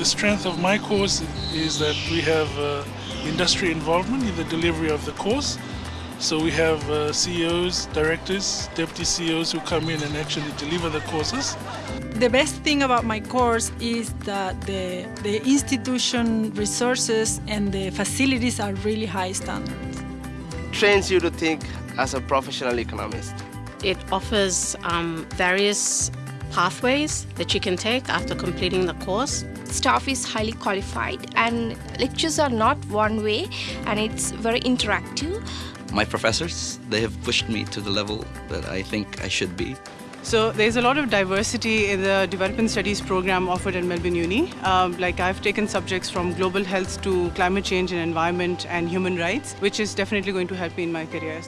The strength of my course is that we have uh, industry involvement in the delivery of the course. So we have uh, CEOs, directors, deputy CEOs who come in and actually deliver the courses. The best thing about my course is that the, the institution resources and the facilities are really high standards. Trains you to think as a professional economist. It offers um, various pathways that you can take after completing the course. Staff is highly qualified and lectures are not one way and it's very interactive. My professors, they have pushed me to the level that I think I should be. So there's a lot of diversity in the development studies program offered at Melbourne Uni. Um, like I've taken subjects from global health to climate change and environment and human rights, which is definitely going to help me in my career.